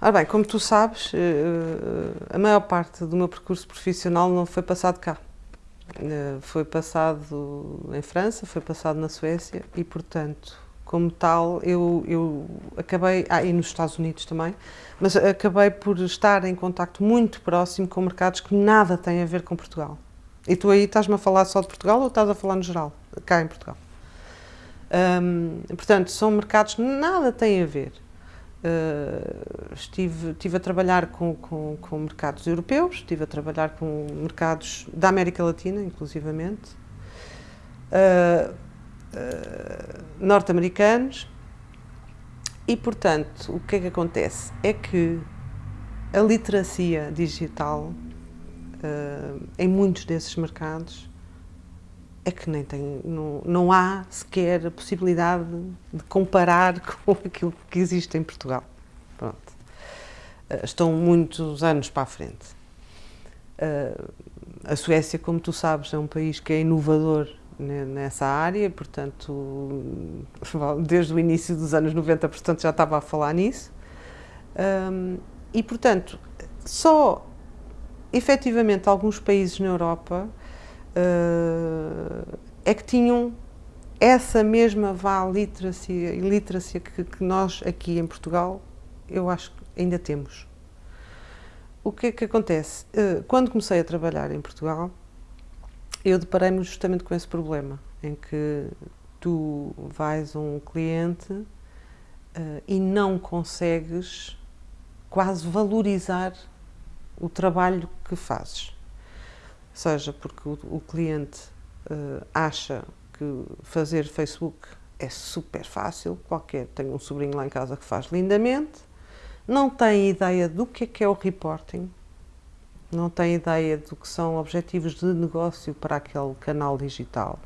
Ora bem, como tu sabes, eh, eh, a maior parte do meu percurso profissional não foi passado cá. Eh, foi passado em França, foi passado na Suécia e, portanto, como tal, eu, eu acabei, ah, e nos Estados Unidos também, mas acabei por estar em contacto muito próximo com mercados que nada têm a ver com Portugal. E tu aí estás-me a falar só de Portugal ou estás a falar no geral, cá em Portugal? Portanto, são mercados que nada têm a ver. Uh, estive, estive a trabalhar com, com, com, mercados europeus, estive a trabalhar com mercados da América Latina, inclusivamente, uh, uh, norte-americanos, e, portanto, o que é que acontece? É que a literacia digital em muitos desses mercados é que nem tem, não, não há sequer a possibilidade de comparar com aquilo que existe em Portugal. Pronto. Uh, estão muitos anos para a frente. Uh, a Suécia, como tu sabes, é um país que é inovador nessa área, portanto, desde o início dos anos 90, portanto, já estava a falar nisso. Um, e, portanto, só efetivamente alguns países na Europa uh, é que tinham essa mesma vá literacia, literacia que, que, nós aqui em Portugal, eu acho que ainda temos. O que é que acontece? Uh, quando comecei a trabalhar em Portugal, eu deparei-me justamente com esse problema, em que tu vais a um cliente uh, e não consegues quase valorizar o trabalho que fazes seja porque o, o cliente uh, acha que fazer Facebook é super fácil, qualquer, tenho um sobrinho lá em casa que faz lindamente, não tem ideia do que é que é o reporting, não tem ideia do que são objetivos de negócio para aquele canal digital.